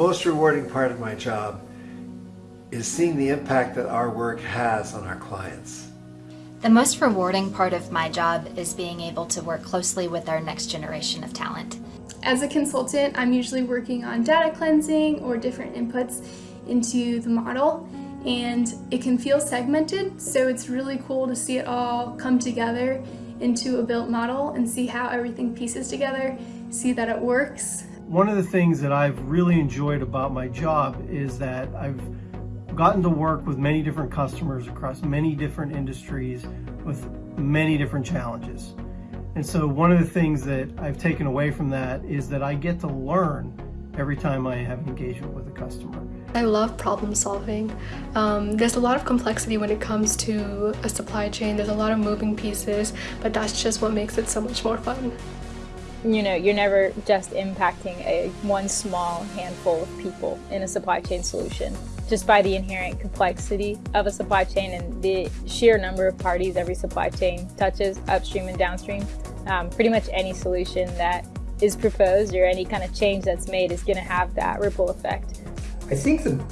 The most rewarding part of my job is seeing the impact that our work has on our clients. The most rewarding part of my job is being able to work closely with our next generation of talent. As a consultant, I'm usually working on data cleansing or different inputs into the model and it can feel segmented so it's really cool to see it all come together into a built model and see how everything pieces together, see that it works. One of the things that I've really enjoyed about my job is that I've gotten to work with many different customers across many different industries with many different challenges. And so one of the things that I've taken away from that is that I get to learn every time I have an engagement with a customer. I love problem solving. Um, there's a lot of complexity when it comes to a supply chain. There's a lot of moving pieces, but that's just what makes it so much more fun. You know, you're never just impacting a one small handful of people in a supply chain solution. Just by the inherent complexity of a supply chain and the sheer number of parties every supply chain touches, upstream and downstream, um, pretty much any solution that is proposed or any kind of change that's made is going to have that ripple effect. I think the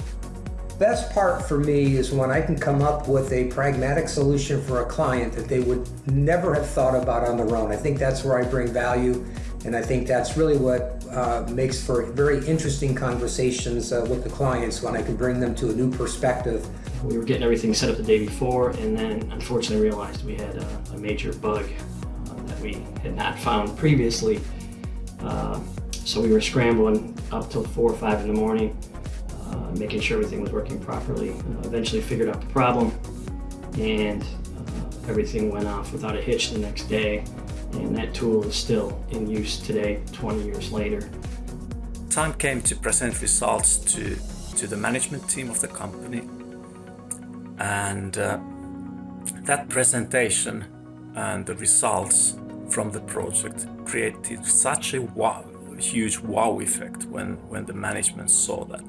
best part for me is when I can come up with a pragmatic solution for a client that they would never have thought about on their own. I think that's where I bring value and I think that's really what uh, makes for very interesting conversations uh, with the clients when I can bring them to a new perspective. We were getting everything set up the day before and then unfortunately realized we had a, a major bug uh, that we had not found previously. Uh, so we were scrambling up till 4 or 5 in the morning making sure everything was working properly. Uh, eventually figured out the problem and uh, everything went off without a hitch the next day and that tool is still in use today 20 years later. Time came to present results to, to the management team of the company and uh, that presentation and the results from the project created such a wow, huge wow effect when, when the management saw that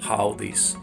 how these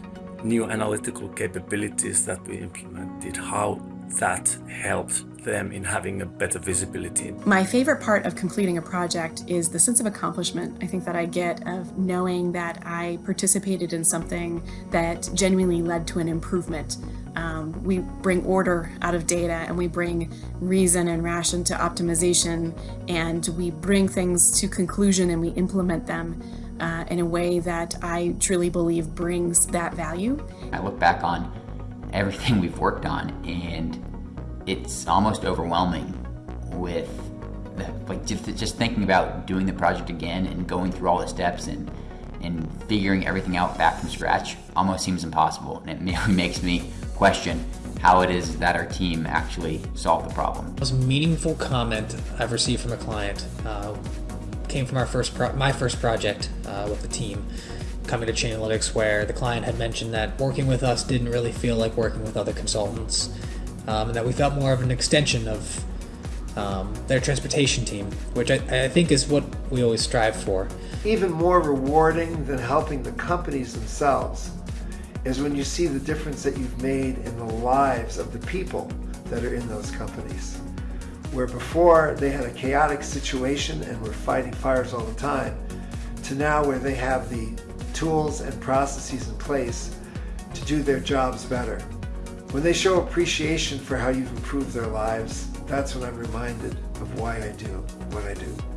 new analytical capabilities that we implemented, how that helped them in having a better visibility. My favorite part of completing a project is the sense of accomplishment I think that I get of knowing that I participated in something that genuinely led to an improvement. Um, we bring order out of data and we bring reason and ration to optimization and we bring things to conclusion and we implement them uh, in a way that I truly believe brings that value. I look back on everything we've worked on and it's almost overwhelming with like just, just thinking about doing the project again and going through all the steps and and figuring everything out back from scratch almost seems impossible and it makes me question how it is that our team actually solved the problem. The most meaningful comment I've received from a client uh, came from our first my first project uh, with the team coming to Chainalytics where the client had mentioned that working with us didn't really feel like working with other consultants um, and that we felt more of an extension of um, their transportation team, which I, I think is what we always strive for. Even more rewarding than helping the companies themselves is when you see the difference that you've made in the lives of the people that are in those companies. Where before they had a chaotic situation and were fighting fires all the time, to now where they have the tools and processes in place to do their jobs better. When they show appreciation for how you've improved their lives, that's when I'm reminded of why I do what I do.